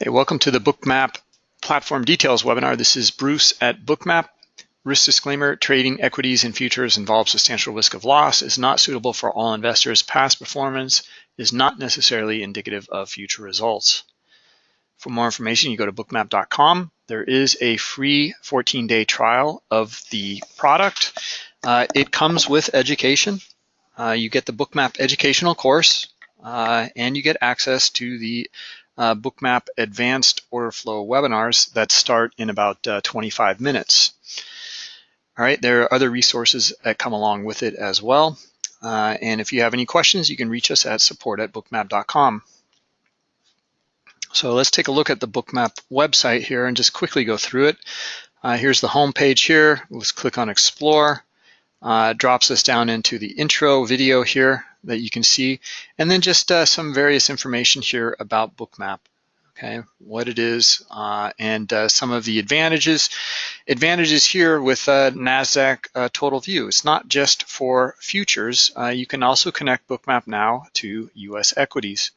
Okay, welcome to the Bookmap Platform Details webinar. This is Bruce at Bookmap. Risk disclaimer, trading equities and futures involves substantial risk of loss, is not suitable for all investors. Past performance is not necessarily indicative of future results. For more information, you go to bookmap.com. There is a free 14-day trial of the product. Uh, it comes with education. Uh, you get the Bookmap educational course, uh, and you get access to the uh, Bookmap Advanced Order Flow webinars that start in about uh, 25 minutes. All right, there are other resources that come along with it as well. Uh, and if you have any questions, you can reach us at support at bookmap.com. So let's take a look at the Bookmap website here and just quickly go through it. Uh, here's the home page here. Let's click on Explore. Uh, drops us down into the intro video here that you can see, and then just uh, some various information here about Bookmap. Okay, what it is uh, and uh, some of the advantages. Advantages here with uh, NASDAQ uh, Total View. It's not just for futures. You can also connect Bookmap now to US equities.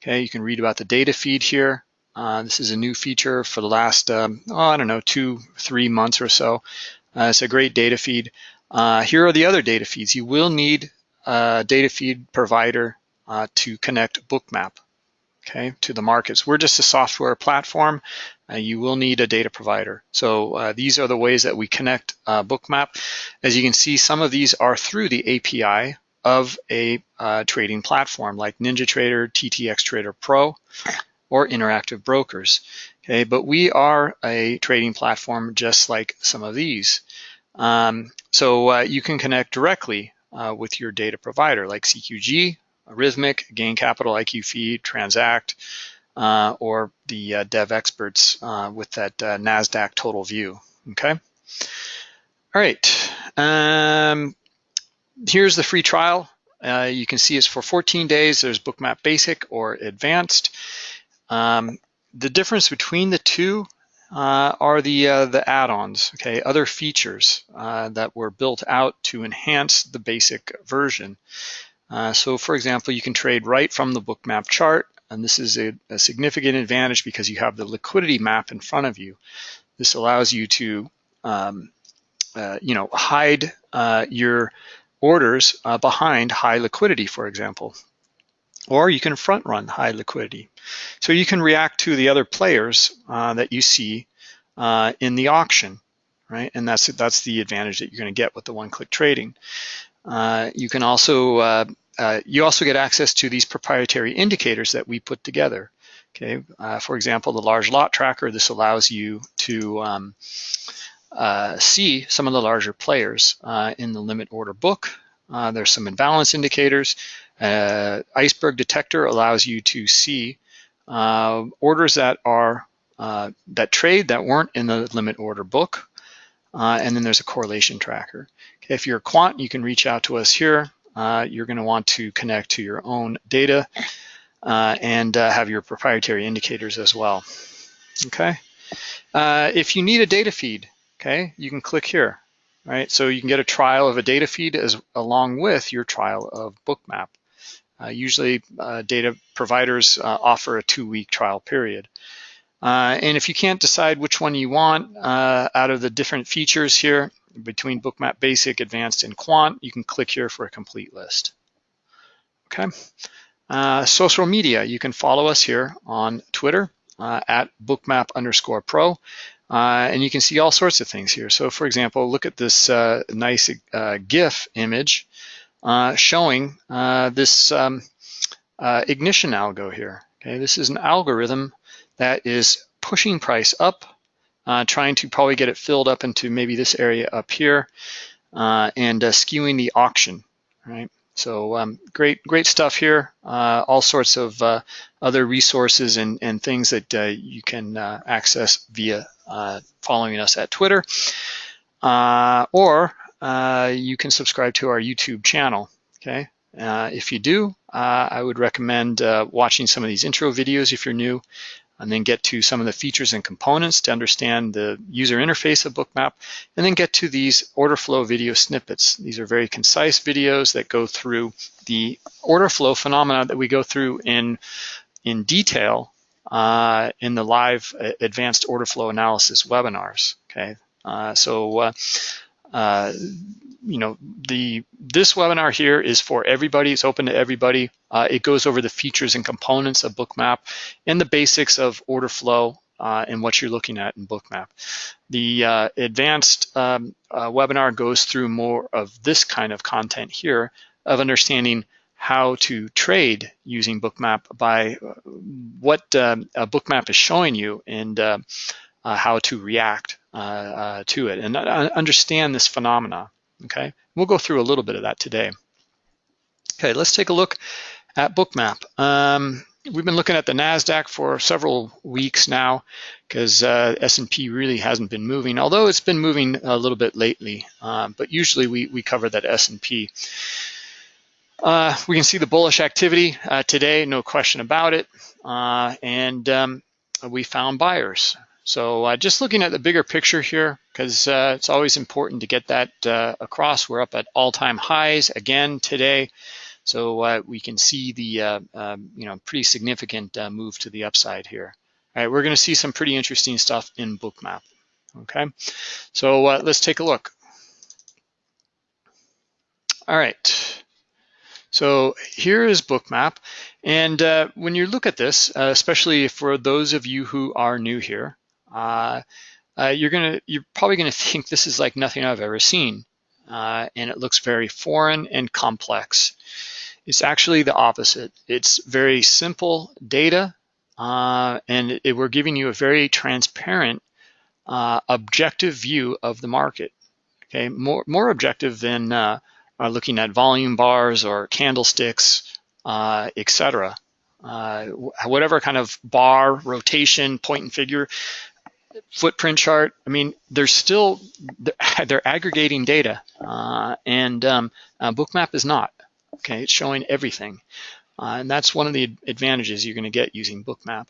Okay, you can read about the data feed here. This is a new feature for the last, um, oh, I don't know, two, three months or so. it's a great data feed. Here are the other data feeds. You will need a data feed provider uh, to connect Bookmap okay, to the markets. We're just a software platform. Uh, you will need a data provider. So uh, these are the ways that we connect uh, Bookmap. As you can see, some of these are through the API of a uh, trading platform like NinjaTrader, TTX Trader Pro, or Interactive Brokers. Okay, but we are a trading platform just like some of these. Um, so uh, you can connect directly uh, with your data provider like CQG, Rithmic, Gain Capital, IQFeed, Transact, uh, or the uh, Devexperts uh, with that uh, NASDAQ total view, okay? All right, um, here's the free trial. You can see it's for 14 days. There's Bookmap Basic or Advanced. Um, the difference between the two uh, are the uh, the add-ons, okay, other features uh, that were built out to enhance the basic version. Uh, so for example, you can trade right from the Bookmap chart, and this is a, a, significant advantage because you have the liquidity map in front of you. This allows you to, um, uh, you know, hide uh, your orders behind high liquidity, for example or you can front run high liquidity. So you can react to the other players uh, that you see uh, in the auction, right? And that's that's the advantage that you're going to get with the one-click trading. Uh, you can also uh, uh, you also get access to these proprietary indicators that we put together. Okay, uh, for example, the large lot tracker. This allows you to um, see some of the larger players in the limit order book. there's some imbalance indicators. Uh, iceberg detector allows you to see uh, orders that are uh, that trade that weren't in the limit order book, uh, and then there's a correlation tracker. If you're a quant, you can reach out to us here. Uh, you're going to want to connect to your own data and have your proprietary indicators as well. Okay, if you need a data feed, okay, you can click here. Right, so you can get a trial of a data feed as along with your trial of Bookmap. Uh, usually uh, data providers uh, offer a two-week trial period. Uh, and if you can't decide which one you want uh, out of the different features here between Bookmap Basic, Advanced, and Quant, you can click here for a complete list. Okay. Uh, social media, you can follow us here on Twitter at bookmap underscore pro. and you can see all sorts of things here. So for example, look at this nice GIF image uh, showing uh, this um, uh, ignition algo here. Okay, this is an algorithm that is pushing price up, uh, trying to probably get it filled up into maybe this area up here, uh, and skewing the auction. Right. So um, great, great stuff here. all sorts of other resources and, and things that you can access via following us at Twitter. or uh, you can subscribe to our YouTube channel, okay? Uh, if you do, uh, I would recommend uh, watching some of these intro videos if you're new, and then get to some of the features and components to understand the user interface of Bookmap, and then get to these order flow video snippets. These are very concise videos that go through the order flow phenomena that we go through in, in detail uh, in the live uh, advanced order flow analysis webinars, okay? Uh, so, uh, uh, you know, the this webinar here is for everybody. It's open to everybody. Uh, it goes over the features and components of Bookmap and the basics of order flow uh, and what you're looking at in Bookmap. The uh, advanced um, uh, webinar goes through more of this kind of content here of understanding how to trade using Bookmap by uh, what um, a Bookmap is showing you and how to react to it and understand this phenomena, okay? We'll go through a little bit of that today. Okay, let's take a look at Bookmap. Um, we've been looking at the NASDAQ for several weeks now because uh, S&P really hasn't been moving, although it's been moving a little bit lately, uh, but usually we, we cover that S&P. Uh, we can see the bullish activity uh, today, no question about it, uh, and um, we found buyers. So uh, just looking at the bigger picture here, because it's always important to get that across. We're up at all-time highs again today. So uh, we can see the uh, um, you know pretty significant uh, move to the upside here. All right, we're going to see some pretty interesting stuff in Bookmap. Okay, so uh, let's take a look. All right, so here is Bookmap, and uh, when you look at this, uh, especially for those of you who are new here, you're gonna you're probably gonna think this is like nothing I've ever seen, and it looks very foreign and complex. It's actually the opposite. It's very simple data, uh, and it, we're giving you a very transparent, uh, objective view of the market. Okay, more more objective than uh, uh looking at volume bars or candlesticks, uh, etc. Uh, whatever kind of bar, rotation, point and figure, footprint chart. I mean, they're still they're aggregating data, and um, Bookmap is not. Okay, it's showing everything. Uh, and that's one of the advantages you're going to get using Bookmap.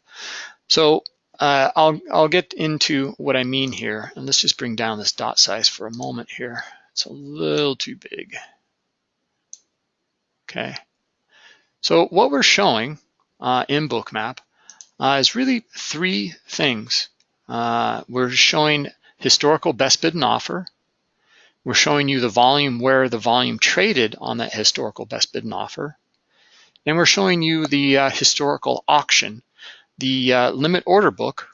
So uh, I'll, I'll get into what I mean here. And let's just bring down this dot size for a moment here. It's a little too big. Okay. So what we're showing uh, in Bookmap uh, is really three things. Uh, we're showing historical best bid and offer. We're showing you the volume where the volume traded on that historical best bid and offer. And we're showing you the uh, historical auction, the uh, limit order book,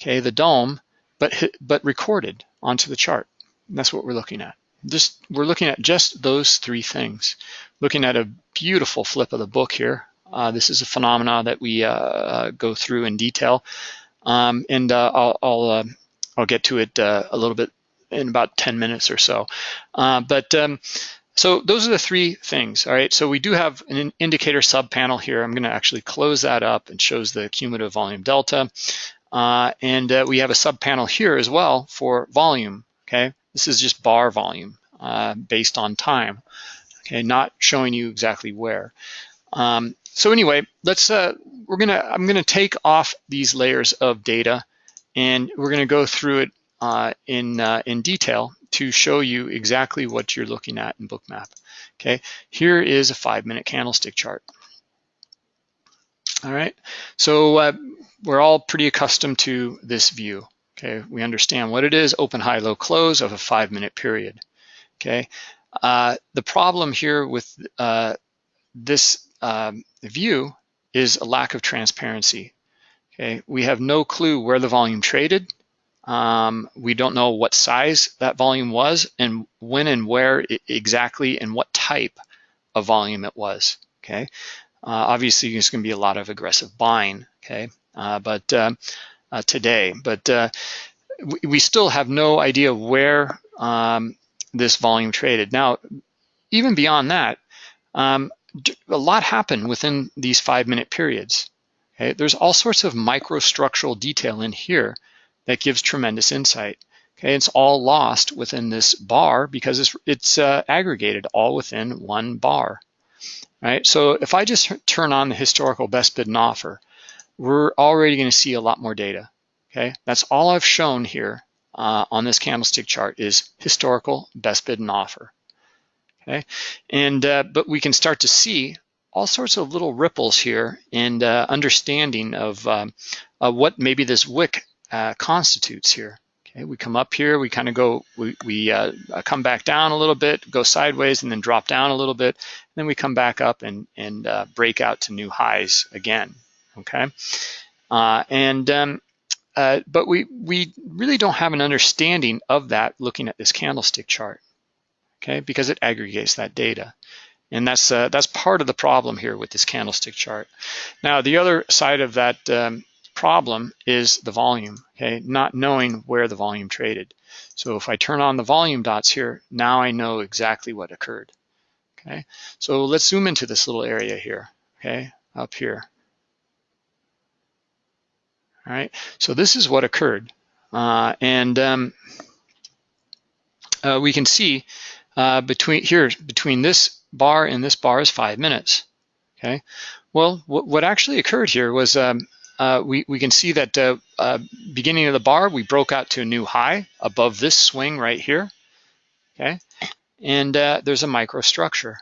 okay, the DOM, but, but recorded onto the chart. And that's what we're looking at. Just We're looking at just those three things. Looking at a beautiful flip of the book here. Uh, this is a phenomena that we uh, go through in detail. Um, and uh, I'll, I'll, I'll, get to it a little bit in about 10 minutes or so. Uh, but um, so those are the three things, all right? So we do have an indicator sub panel here. I'm gonna actually close that up and shows the cumulative volume delta. Uh, and uh, we have a sub panel here as well for volume, okay? This is just bar volume uh, based on time, okay? Not showing you exactly where. Um, so anyway, let's, uh, we're gonna, I'm gonna take off these layers of data and we're gonna go through it uh, in, uh, in detail to show you exactly what you're looking at in Bookmap. Okay, here is a five minute candlestick chart. All right, so uh, we're all pretty accustomed to this view. Okay, we understand what it is, open, high, low, close of a five minute period. Okay, uh, the problem here with uh, this um, view is a lack of transparency. Okay, we have no clue where the volume traded. Um, we don't know what size that volume was and when and where exactly and what type of volume it was, okay? Uh, obviously, there's gonna be a lot of aggressive buying, okay? Uh, but um, uh, today, but uh, we, we, still have no idea where um, this volume traded. Now, even beyond that, um, a lot happened within these five minute periods. Okay? There's all sorts of microstructural detail in here that gives tremendous insight. Okay, it's all lost within this bar because it's, it's uh, aggregated all within one bar, right? So if I just turn on the historical best bid and offer, we're already gonna see a lot more data, okay? That's all I've shown here uh, on this candlestick chart is historical best bid and offer, okay? And, uh, but we can start to see all sorts of little ripples here and uh, understanding of um, uh, what maybe this wick uh, constitutes here. Okay, we come up here, we kind of go, we, we uh, come back down a little bit, go sideways and then drop down a little bit. Then we come back up and, and uh, break out to new highs again, okay? Uh, and um, uh, but we, we really don't have an understanding of that looking at this candlestick chart, okay, because it aggregates that data. And that's, uh, that's part of the problem here with this candlestick chart. Now, the other side of that um, problem is the volume, okay, not knowing where the volume traded. So if I turn on the volume dots here, now I know exactly what occurred, okay? So let's zoom into this little area here, okay, up here. All right, so this is what occurred. Uh, and um, uh, we can see uh, between here, between this bar and this bar is five minutes, okay? Well, what, actually occurred here was um, uh, we, we can see that uh, uh, beginning of the bar, we broke out to a new high above this swing right here, okay? And uh, there's a microstructure.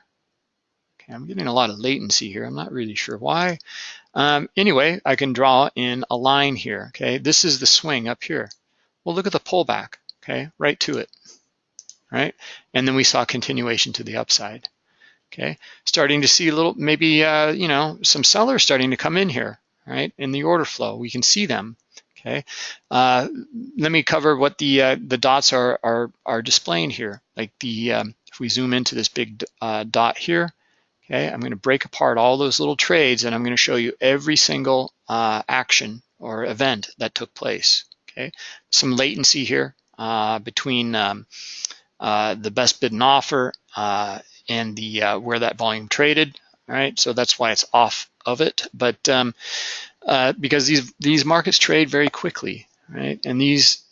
Okay, I'm getting a lot of latency here. I'm not really sure why. Um, anyway, I can draw in a line here, okay? This is the swing up here. Well, look at the pullback, okay? Right to it, right? And then we saw continuation to the upside, okay? Starting to see a little, maybe, uh, you know, some sellers starting to come in here, right? In the order flow, we can see them, okay? Uh, let me cover what the uh, the dots are, are, are displaying here. Like the, um, if we zoom into this big uh, dot here, Okay, I'm going to break apart all those little trades and I'm going to show you every single uh, action or event that took place. Okay, some latency here uh, between um, uh, the best bid and offer uh, and the uh, where that volume traded. All right, so that's why it's off of it. But um, uh, because these these markets trade very quickly, right? And these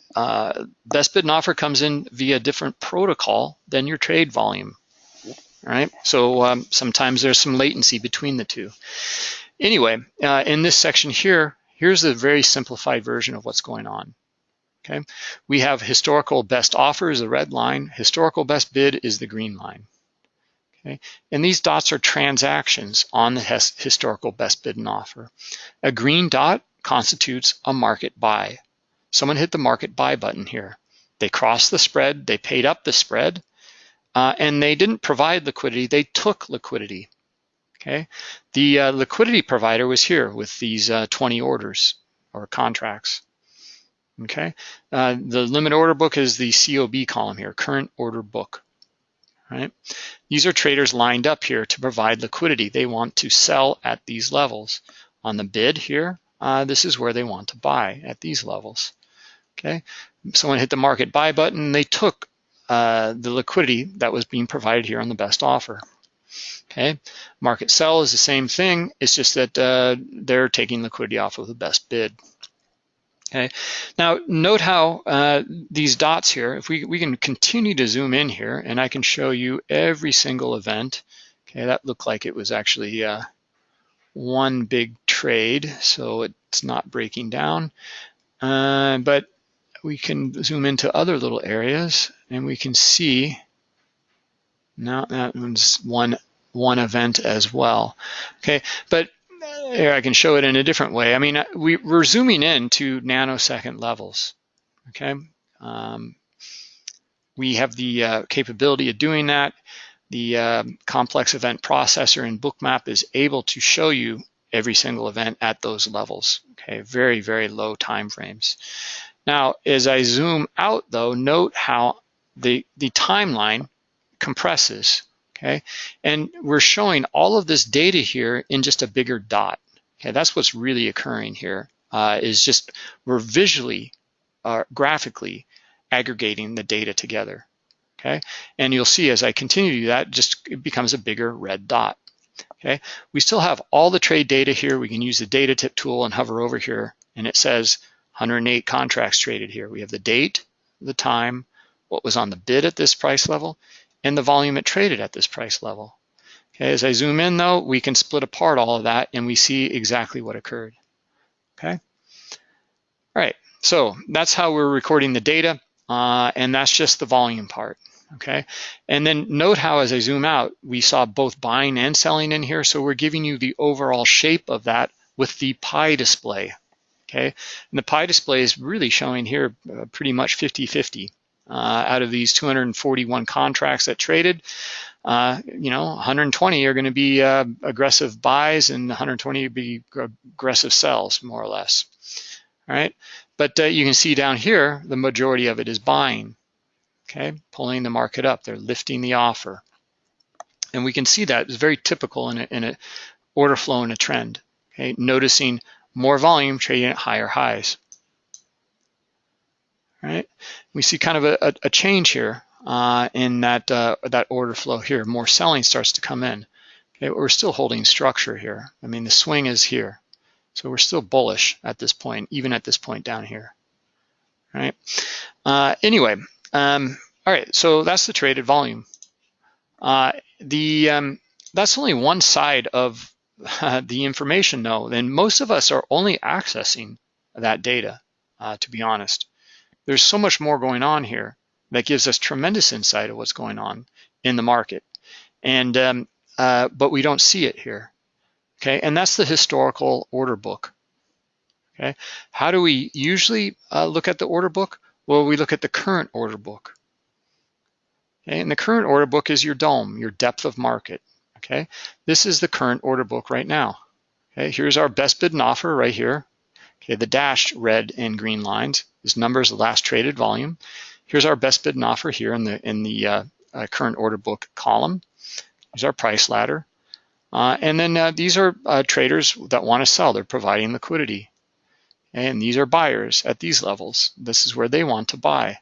best bid and offer comes in via a different protocol than your trade volume right? So um, sometimes there's some latency between the two. Anyway, uh, in this section here, here's a very simplified version of what's going on. Okay, we have historical best offer is the red line, historical best bid is the green line. Okay, and these dots are transactions on the historical best bid and offer. A green dot constitutes a market buy. Someone hit the market buy button here. They crossed the spread, they paid up the spread, uh, and they didn't provide liquidity, they took liquidity. Okay, the uh, liquidity provider was here with these uh, 20 orders or contracts. Okay, uh, the limit order book is the COB column here, current order book. Right, these are traders lined up here to provide liquidity. They want to sell at these levels. On the bid here, uh, this is where they want to buy at these levels. Okay, someone hit the market buy button, they took uh, the liquidity that was being provided here on the best offer. Okay, market sell is the same thing. It's just that uh, they're taking liquidity off of the best bid. Okay, now note how uh, these dots here, if we, we can continue to zoom in here and I can show you every single event. Okay, that looked like it was actually uh, one big trade, so it's not breaking down. Uh, but we can zoom into other little areas and we can see now that one's one one event as well. Okay, but here I can show it in a different way. I mean, we, we're zooming in to nanosecond levels. Okay, um, we have the uh, capability of doing that. The uh, complex event processor in Bookmap is able to show you every single event at those levels. Okay, very, very low time frames. Now, as I zoom out though, note how the, the timeline compresses, okay? And we're showing all of this data here in just a bigger dot. Okay, that's what's really occurring here. Uh, is just we're visually, uh, graphically aggregating the data together, okay? And you'll see as I continue to do that, just it becomes a bigger red dot, okay? We still have all the trade data here. We can use the data tip tool and hover over here, and it says 108 contracts traded here. We have the date, the time, what was on the bid at this price level, and the volume it traded at this price level. Okay, as I zoom in though, we can split apart all of that and we see exactly what occurred. Okay, all right, so that's how we're recording the data, uh, and that's just the volume part. okay? And then note how as I zoom out, we saw both buying and selling in here, so we're giving you the overall shape of that with the pie display, okay? And the pie display is really showing here uh, pretty much 50-50. Uh, out of these 241 contracts that traded, uh, you know, 120 are going to be uh, aggressive buys and 120 will be aggressive sells, more or less. All right, but uh, you can see down here, the majority of it is buying, okay, pulling the market up. They're lifting the offer. And we can see that is very typical in a, in a order flow and a trend, okay, noticing more volume trading at higher highs. Right, we see kind of a, a change here uh, in that uh, that order flow here. More selling starts to come in. Okay, we're still holding structure here. I mean, the swing is here. So we're still bullish at this point, even at this point down here, right? Uh, anyway, um, all right, so that's the traded volume. Uh, the um, That's only one side of the information though, and most of us are only accessing that data, uh, to be honest. There's so much more going on here that gives us tremendous insight of what's going on in the market. And um, uh, But we don't see it here okay? And that's the historical order book, okay? How do we usually uh, look at the order book? Well, we look at the current order book, okay? And the current order book is your DOM, your depth of market, okay? This is the current order book right now, okay? Here's our best bid and offer right here, okay? The dashed red and green lines is numbers of last traded volume. Here's our best bid and offer here in the, in the uh, uh, current order book column. Here's our price ladder. Uh, and then uh, these are uh, traders that want to sell. They're providing liquidity. And these are buyers at these levels. This is where they want to buy.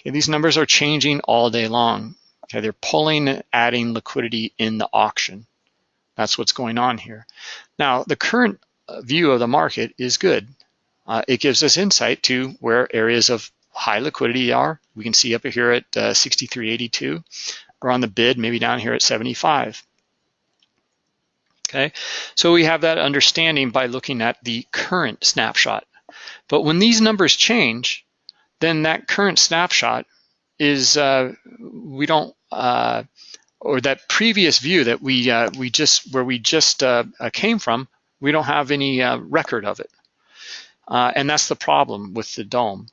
Okay, these numbers are changing all day long. Okay, they're pulling, and adding liquidity in the auction. That's what's going on here. Now, the current view of the market is good. Uh, it gives us insight to where areas of high liquidity are. We can see up here at uh, 63.82. We're on the bid, maybe down here at 75 okay? So we have that understanding by looking at the current snapshot. But when these numbers change, then that current snapshot is, uh, we don't, uh, or that previous view that we, uh, we just, where we just uh, uh, came from, we don't have any uh, record of it. and that's the problem with the DOM,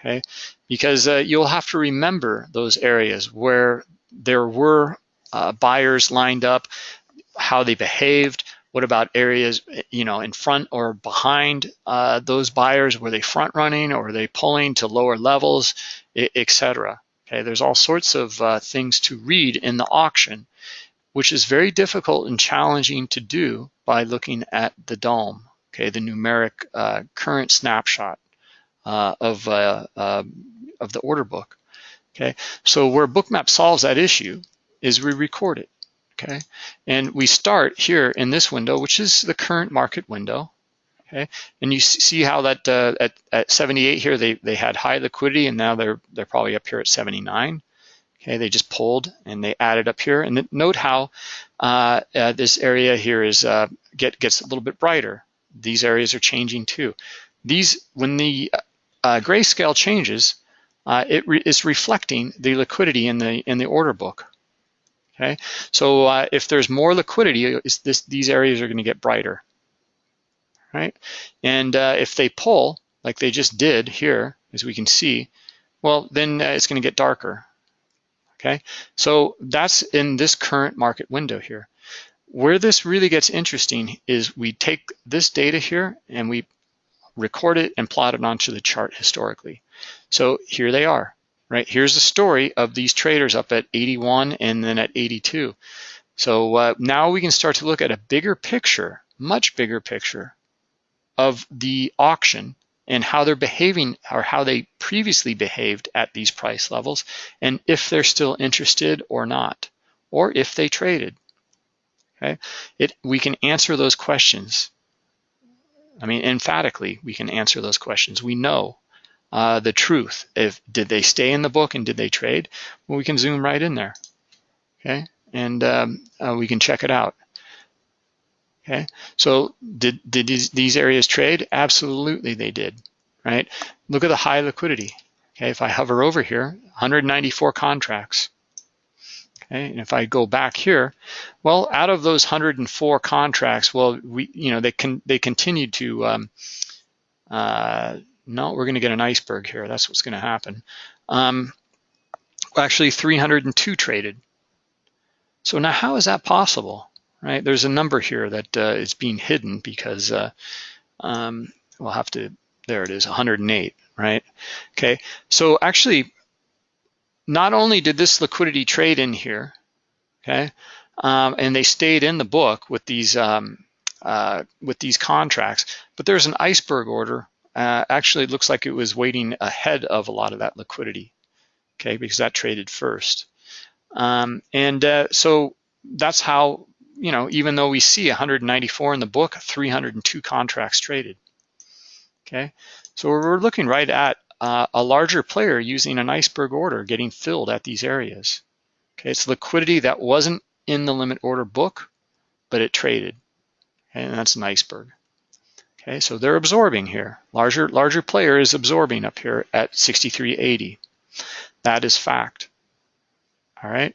okay? Because you'll have to remember those areas where there were buyers lined up, how they behaved. What about areas, you know, in front or behind uh, those buyers? Were they front running or were they pulling to lower levels, etc. Okay, there's all sorts of uh, things to read in the auction, which is very difficult and challenging to do by looking at the DOM, okay, the numeric uh, current snapshot uh, of, uh, um, of the order book. Okay, so where Bookmap solves that issue is we record it okay? And we start here in this window, which is the current market window, okay? And you see how that uh, at, at 78 here, they, they had high liquidity and now they're, they're probably up here at 79. Okay, they just pulled and they added up here. And note how uh, uh, this area here is uh, get gets a little bit brighter. These areas are changing too. These, when the uh, grayscale changes, uh, it re is reflecting the liquidity in the in the order book. Okay, so uh, if there's more liquidity, this, these areas are going to get brighter, right? And if they pull, like they just did here, as we can see, well, then it's going to get darker. Okay, so that's in this current market window here. Where this really gets interesting is we take this data here and we record it and plot it onto the chart historically. So here they are right? Here's the story of these traders up at 81 and then at 82. So uh, now we can start to look at a bigger picture, much bigger picture of the auction and how they're behaving or how they previously behaved at these price levels and if they're still interested or not, or if they traded. Okay, it we can answer those questions. I mean, emphatically, we can answer those questions. We know uh, the truth. If did they stay in the book and did they trade? Well, we can zoom right in there, okay, and um, uh, we can check it out. Okay, so did did these, these areas trade? Absolutely, they did. Right. Look at the high liquidity. Okay, if I hover over here, 194 contracts. Okay, and if I go back here, well, out of those 104 contracts, well, we, you know, they can they continued to. Um, uh, no, we're going to get an iceberg here. That's what's going to happen. Um, actually, 302 traded. So now, how is that possible? Right? There's a number here that uh, is being hidden because uh, um, we'll have to. There it is, 108. Right? Okay. So actually, not only did this liquidity trade in here, okay, um, and they stayed in the book with these um, uh, with these contracts, but there's an iceberg order. Uh, actually, it looks like it was waiting ahead of a lot of that liquidity, okay, because that traded first. Um, and uh, so that's how, you know, even though we see 194 in the book, 302 contracts traded, okay? So we're looking right at uh, a larger player using an iceberg order getting filled at these areas. Okay, it's liquidity that wasn't in the limit order book, but it traded, okay, and that's an iceberg. Okay, so they're absorbing here. Larger, larger player is absorbing up here at 63.80. That is fact. All right,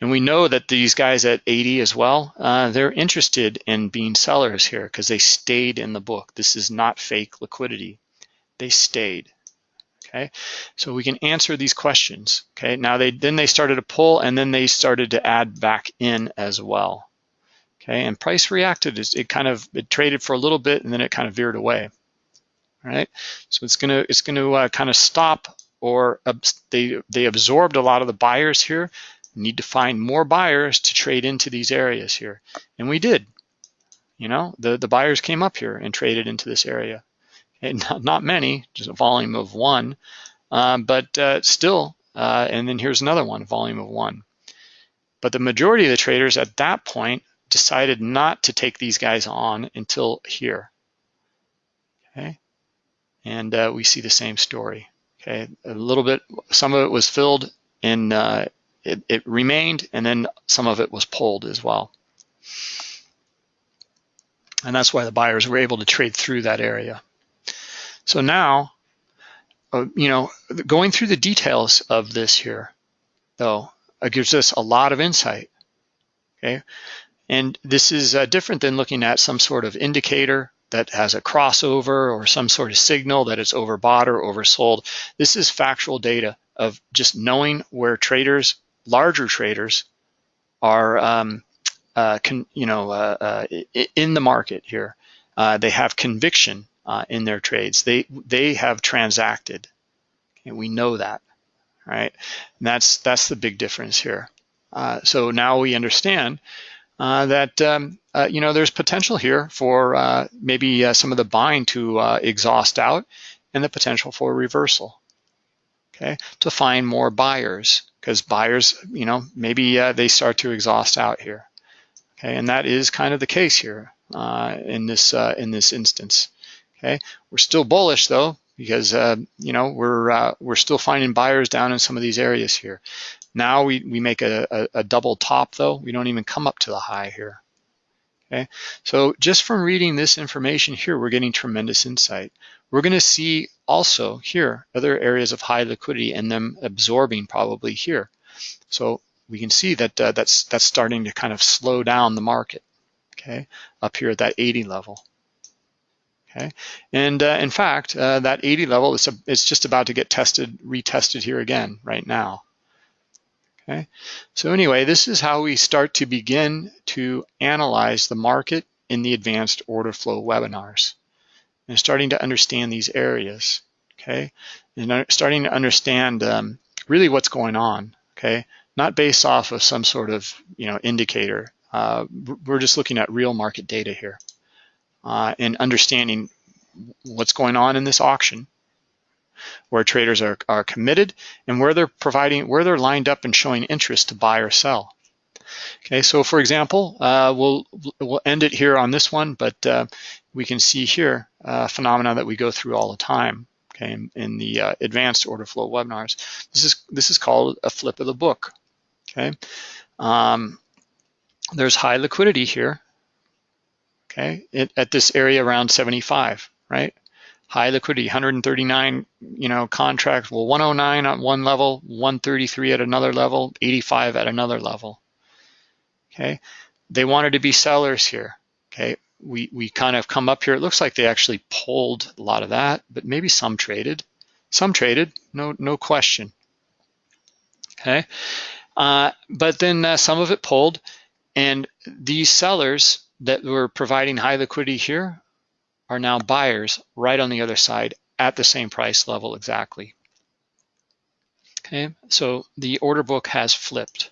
and we know that these guys at 80 as well, uh, they're interested in being sellers here because they stayed in the book. This is not fake liquidity. They stayed okay? So we can answer these questions, okay? Now they then they started to pull and then they started to add back in as well, okay? And price reacted, it kind of, it traded for a little bit and then it kind of veered away, all right? So it's gonna, it's gonna uh, kind of stop or they, they absorbed a lot of the buyers here, need to find more buyers to trade into these areas here. And we did, you know, the, the buyers came up here and traded into this area not, not many, just a volume of one, um, but uh, still, uh, and then here's another one, volume of one. But the majority of the traders at that point decided not to take these guys on until here, okay? And uh, we see the same story, okay? A little bit, some of it was filled and uh, it, it remained, and then some of it was pulled as well. And that's why the buyers were able to trade through that area. So now, uh, you know, going through the details of this here, though, it gives us a lot of insight, okay? And this is uh, different than looking at some sort of indicator that has a crossover or some sort of signal that it's overbought or oversold. This is factual data of just knowing where traders, larger traders, are, um, uh, can, you know, uh, uh in the market here. Uh, they have conviction uh, in their trades. They they have transacted, and we know that, right? And that's that's the big difference here. Uh, so now we understand uh, that um, uh, you know there's potential here for uh, maybe uh, some of the buying to exhaust out, and the potential for reversal. Okay, to find more buyers because buyers, you know, maybe they start to exhaust out here. Okay, and that is kind of the case here in this in this instance. Okay, we're still bullish though because uh, you know we're uh, we're still finding buyers down in some of these areas here. Now we we make a, a, a double top though. We don't even come up to the high here. Okay, so just from reading this information here, we're getting tremendous insight. We're going to see also here other areas of high liquidity and them absorbing probably here. So we can see that uh, that's that's starting to kind of slow down the market. Okay, up here at that 80 level. Okay, and uh, in fact, uh, that 80 level is a, it's just about to get tested, retested here again right now. Okay, so anyway, this is how we start to begin to analyze the market in the advanced order flow webinars and starting to understand these areas. Okay, and starting to understand um, really what's going on. Okay, not based off of some sort of you know indicator. Uh, we're just looking at real market data here uh, and understanding what's going on in this auction, where traders are, are committed and where they're providing, where they're lined up and showing interest to buy or sell. Okay, so for example, uh, we'll we'll end it here on this one, but uh, we can see here a phenomena that we go through all the time. Okay, in, in the uh, advanced order flow webinars, this is this is called a flip of the book. Okay, um, there's high liquidity here okay, it, at this area around 75, right? High liquidity, 139, you know, contracts. Well, 109 at one level, 133 at another level, 85 at another level. Okay, they wanted to be sellers here. Okay, we we kind of come up here. It looks like they actually pulled a lot of that, but maybe some traded. Some traded, no no question. Okay, uh, but then uh, some of it pulled, and these sellers that were providing high liquidity here are now buyers right on the other side at the same price level exactly. Okay, so the order book has flipped,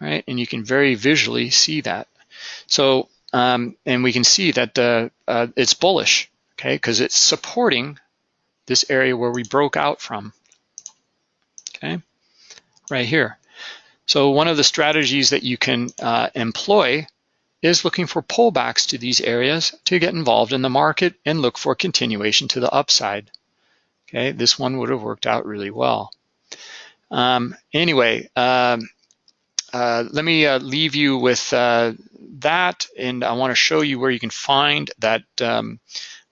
right? And you can very visually see that. So, um, and we can see that uh, uh, it's bullish, okay, because it's supporting this area where we broke out from, okay, right here. So one of the strategies that you can uh, employ is looking for pullbacks to these areas to get involved in the market and look for continuation to the upside. Okay, this one would have worked out really well. Um, anyway, um, uh, let me uh, leave you with uh, that, and I want to show you where you can find that um,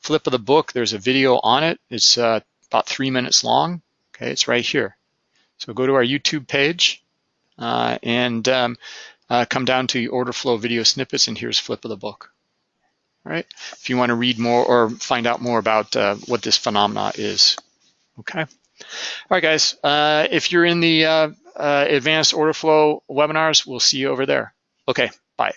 flip of the book. There's a video on it. It's uh, about three minutes long. Okay, it's right here. So go to our YouTube page uh, and um, uh, come down to order flow video snippets and here's flip of the book. All right, if you want to read more or find out more about uh, what this phenomena is. Okay. All right, guys, uh, if you're in the uh, uh, advanced order flow webinars, we'll see you over there. Okay, bye.